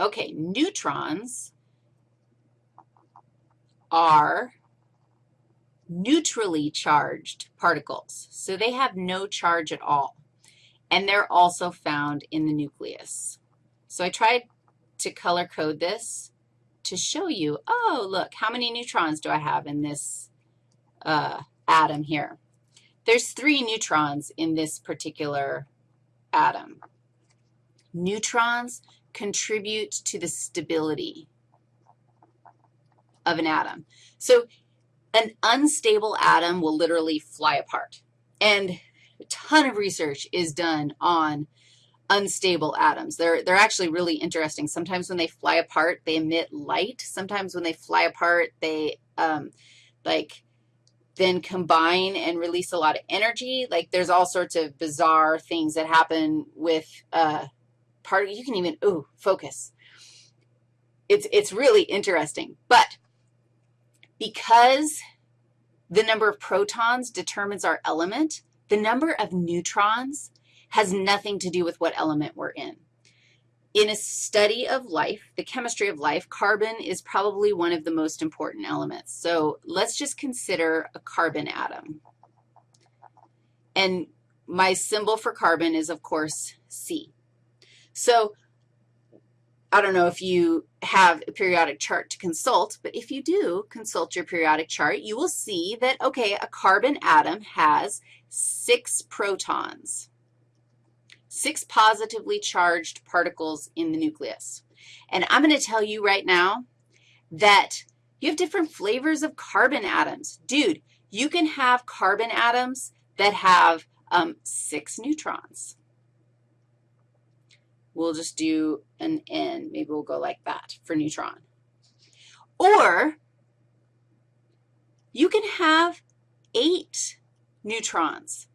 Okay, neutrons are neutrally charged particles. So they have no charge at all. And they're also found in the nucleus. So I tried to color code this to show you, oh, look, how many neutrons do I have in this uh, atom here? There's three neutrons in this particular atom. Neutrons contribute to the stability of an atom. So an unstable atom will literally fly apart. And a ton of research is done on unstable atoms. They're, they're actually really interesting. Sometimes when they fly apart, they emit light. Sometimes when they fly apart, they, um, like, then combine and release a lot of energy. Like, there's all sorts of bizarre things that happen with uh, part. You can even, ooh, focus. It's, it's really interesting. But because the number of protons determines our element, the number of neutrons has nothing to do with what element we're in. In a study of life, the chemistry of life, carbon is probably one of the most important elements. So let's just consider a carbon atom. And my symbol for carbon is, of course, C. So I don't know if you have a periodic chart to consult, but if you do consult your periodic chart, you will see that, okay, a carbon atom has six protons, six positively charged particles in the nucleus. And I'm going to tell you right now that you have different flavors of carbon atoms. Dude, you can have carbon atoms that have um, six neutrons we'll just do an N. Maybe we'll go like that for neutron. Or you can have eight neutrons.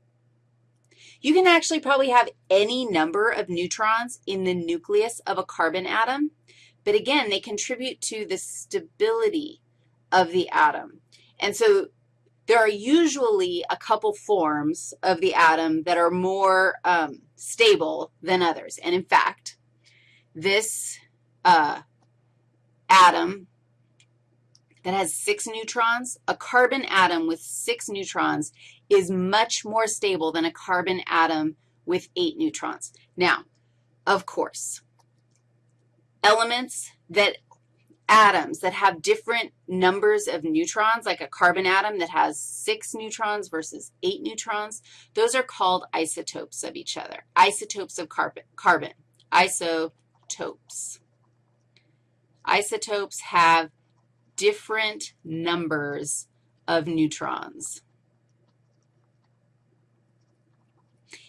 You can actually probably have any number of neutrons in the nucleus of a carbon atom, but again, they contribute to the stability of the atom. And so there are usually a couple forms of the atom that are more um, stable than others. And in fact, this uh, atom that has six neutrons, a carbon atom with six neutrons is much more stable than a carbon atom with eight neutrons. Now, of course, elements that atoms that have different numbers of neutrons, like a carbon atom that has six neutrons versus eight neutrons, those are called isotopes of each other, isotopes of carbon. carbon. Isotopes. Isotopes have different numbers of neutrons.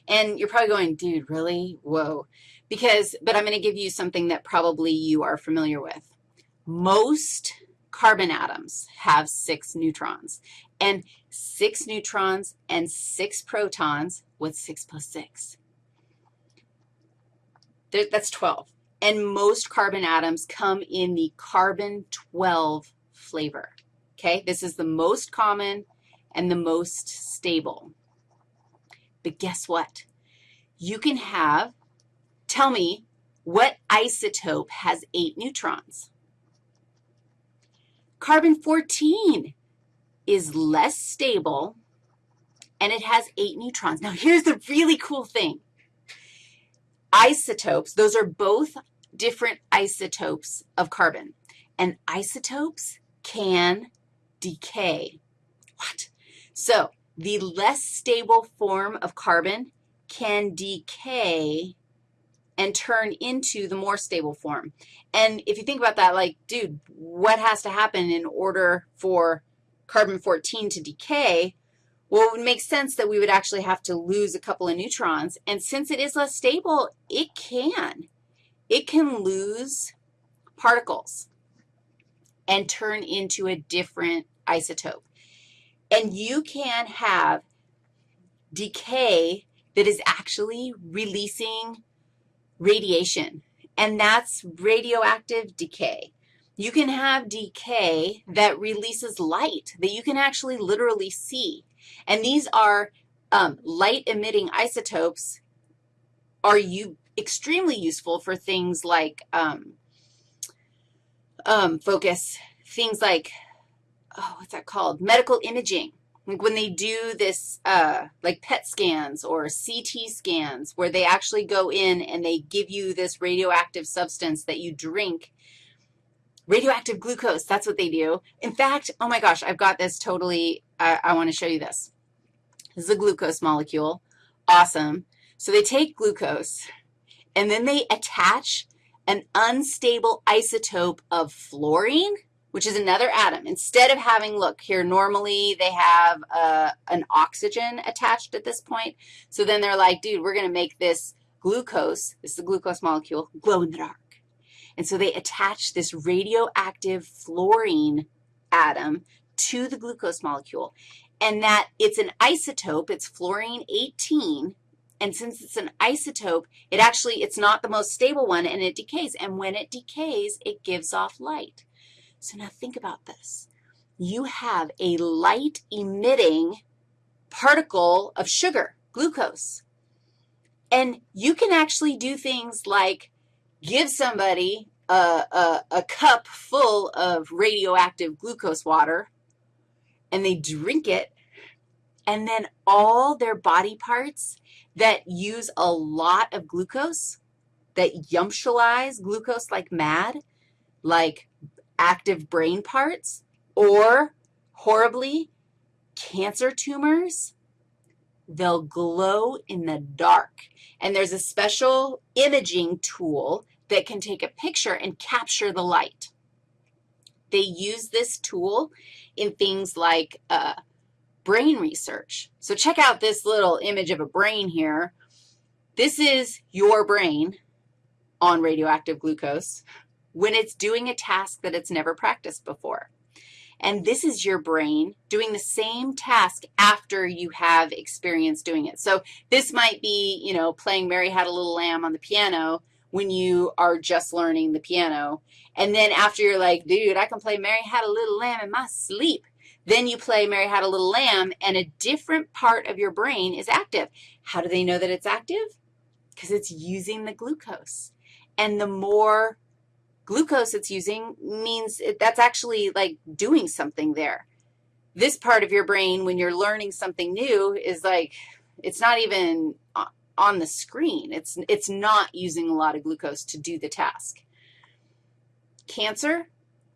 And you're probably going, dude, really? Whoa. Because, but I'm going to give you something that probably you are familiar with most carbon atoms have six neutrons. And six neutrons and six protons, what's 6 plus 6? There, that's 12. And most carbon atoms come in the carbon-12 flavor, okay? This is the most common and the most stable. But guess what? You can have, tell me, what isotope has eight neutrons? Carbon-14 is less stable, and it has eight neutrons. Now, here's the really cool thing. Isotopes, those are both different isotopes of carbon, and isotopes can decay. What? So the less stable form of carbon can decay and turn into the more stable form. And if you think about that, like, dude, what has to happen in order for carbon-14 to decay? Well, it would make sense that we would actually have to lose a couple of neutrons. And since it is less stable, it can. It can lose particles and turn into a different isotope. And you can have decay that is actually releasing radiation, and that's radioactive decay. You can have decay that releases light that you can actually literally see. And these are um, light-emitting isotopes are you extremely useful for things like um, um, focus, things like, oh, what's that called? Medical imaging. Like when they do this, uh, like PET scans or CT scans, where they actually go in and they give you this radioactive substance that you drink, radioactive glucose, that's what they do. In fact, oh my gosh, I've got this totally, I, I want to show you this. This is a glucose molecule. Awesome. So they take glucose, and then they attach an unstable isotope of fluorine, which is another atom. Instead of having, look, here normally they have uh, an oxygen attached at this point. So then they're like, dude, we're going to make this glucose, this is the glucose molecule, glow in the dark. And so they attach this radioactive fluorine atom to the glucose molecule. And that it's an isotope, it's fluorine 18, and since it's an isotope, it actually, it's not the most stable one, and it decays. And when it decays, it gives off light. So now think about this. You have a light-emitting particle of sugar, glucose. And you can actually do things like give somebody a, a, a, cup full of radioactive glucose water, and they drink it, and then all their body parts that use a lot of glucose, that yumptialize glucose like mad, like active brain parts, or horribly, cancer tumors, they'll glow in the dark. And there's a special imaging tool that can take a picture and capture the light. They use this tool in things like uh, brain research. So check out this little image of a brain here. This is your brain on radioactive glucose when it's doing a task that it's never practiced before. And this is your brain doing the same task after you have experience doing it. So this might be, you know, playing Mary Had a Little Lamb on the piano when you are just learning the piano. And then after you're like, dude, I can play Mary Had a Little Lamb in my sleep. Then you play Mary Had a Little Lamb, and a different part of your brain is active. How do they know that it's active? Because it's using the glucose. And the more glucose it's using means it, that's actually like doing something there. This part of your brain, when you're learning something new, is like it's not even on the screen. It's, it's not using a lot of glucose to do the task. Cancer,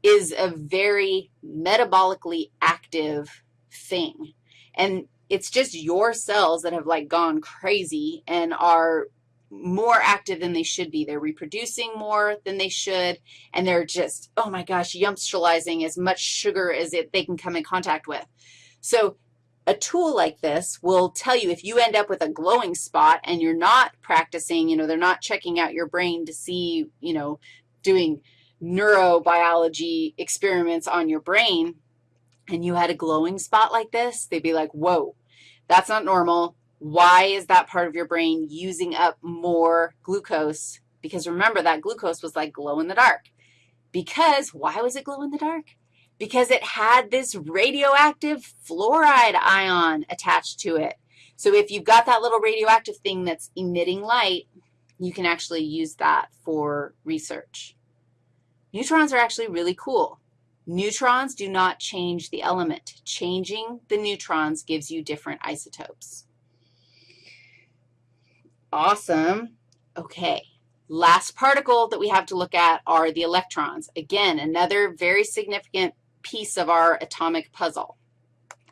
is a very metabolically active thing. And it's just your cells that have, like, gone crazy and are more active than they should be. They're reproducing more than they should, and they're just, oh, my gosh, yumptializing as much sugar as it, they can come in contact with. So a tool like this will tell you if you end up with a glowing spot and you're not practicing, you know, they're not checking out your brain to see, you know, doing – neurobiology experiments on your brain and you had a glowing spot like this, they'd be like, whoa, that's not normal. Why is that part of your brain using up more glucose? Because remember, that glucose was like glow in the dark. Because, why was it glow in the dark? Because it had this radioactive fluoride ion attached to it. So if you've got that little radioactive thing that's emitting light, you can actually use that for research. Neutrons are actually really cool. Neutrons do not change the element. Changing the neutrons gives you different isotopes. Awesome. Okay. Last particle that we have to look at are the electrons. Again, another very significant piece of our atomic puzzle.